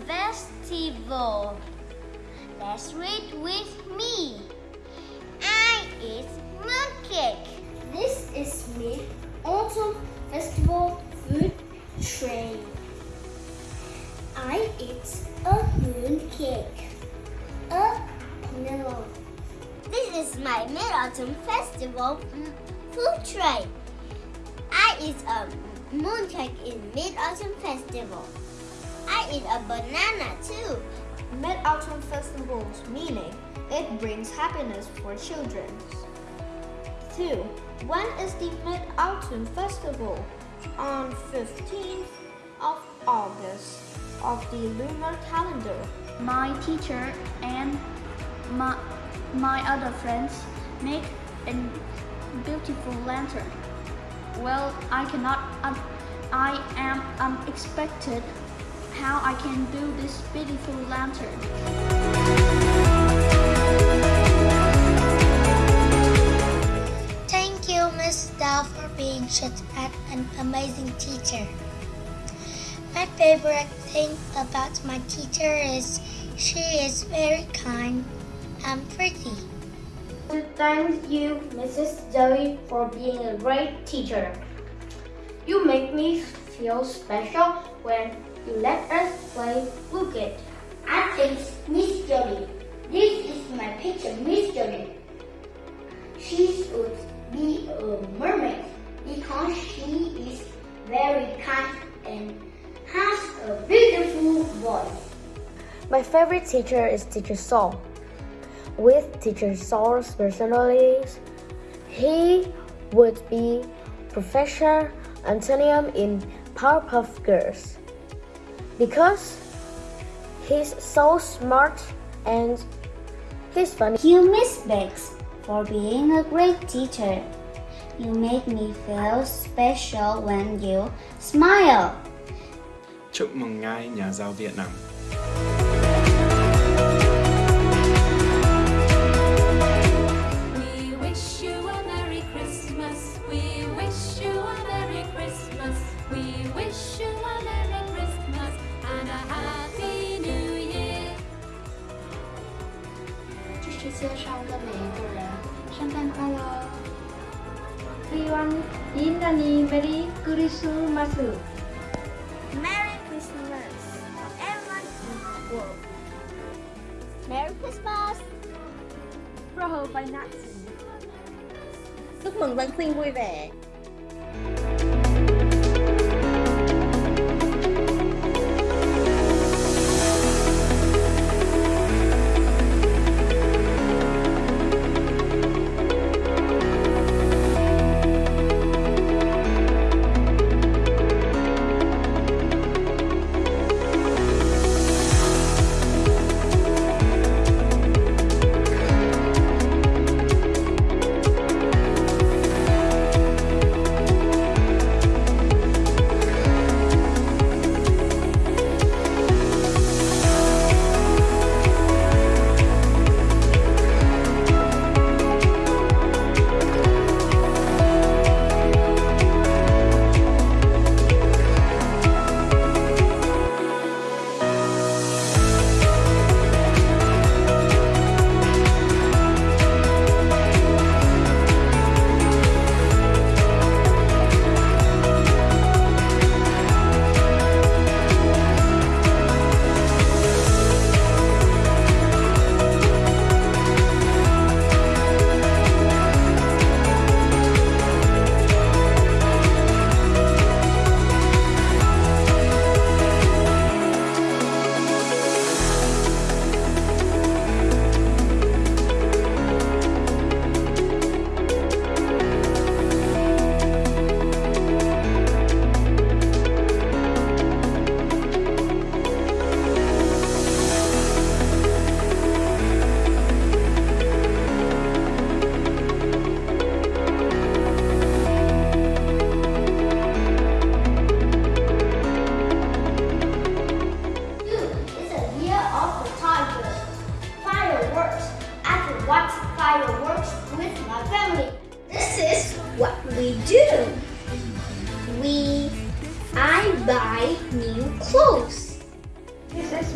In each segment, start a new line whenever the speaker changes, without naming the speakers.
Festival. Let's read with me. I eat mooncake.
This is Mid Autumn Festival food train. I eat a mooncake, a melon.
This is my Mid Autumn Festival food tray. I eat a mooncake in Mid Autumn Festival. Eat a banana too.
Mid-Autumn Festivals, meaning it brings happiness for children. 2. When is the Mid-Autumn Festival? On 15th of August of the lunar calendar.
My teacher and my, my other friends make a beautiful lantern. Well, I cannot, I am unexpected how I can do this beautiful lantern.
Thank you, Miss Dao, for being such an amazing teacher. My favorite thing about my teacher is she is very kind and pretty.
Thank you, Mrs. Zoe, for being a great teacher. You make me feel special when you let us play Wicked. I think Miss Jolie. This is my picture, Miss Jolie. She should be a mermaid because she is very kind and has a beautiful voice.
My favorite teacher is Teacher Saul. With Teacher Saul's personalities, he would be Professor Antonium in Powerpuff Girls. Because he's so smart and he's funny.
Thank you, Miss Bex, for being a great teacher. You make me feel special when you smile.
Chúc mừng ngài nhà giáo Việt Nam.
인나니 Merry Christmas Merry Christmas
for everyone in the world. Merry Christmas.
Froho by Natsu.
Chúc mừng Giáng sinh vui vẻ.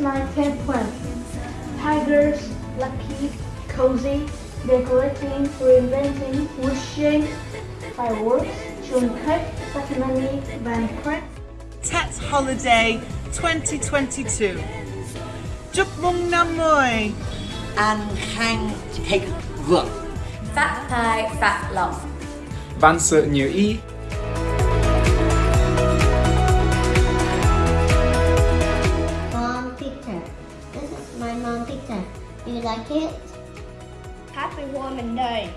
We, I buy new clothes. This is my penguin. Tigers, lucky, cozy, decorating, reinventing, wishing, fireworks, chewing cake, family banquet.
Tet Holiday 2022 Chúc mừng năm mới
An khang thịnh vượng
Phát thai phát lộc
Vạn sự như ý
It?
Happy Women's Day.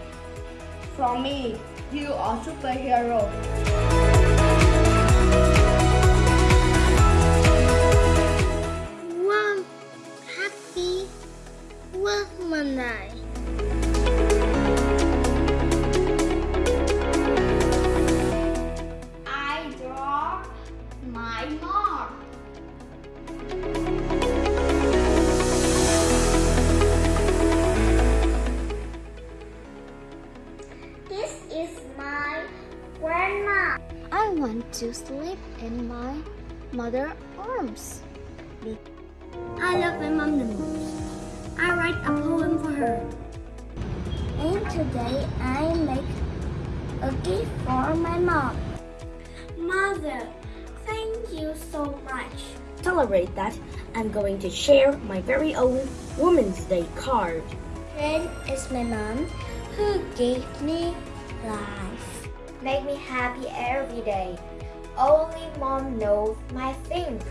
From me, you are superhero.
To sleep in my mother's arms. I love my mom the most. I write a poem for her. And today I make a gift for my mom. Mother, thank you so much.
Celebrate that, I'm going to share my very own Women's Day card.
Friend is my mom who gave me life.
Make me happy every day Only mom knows my things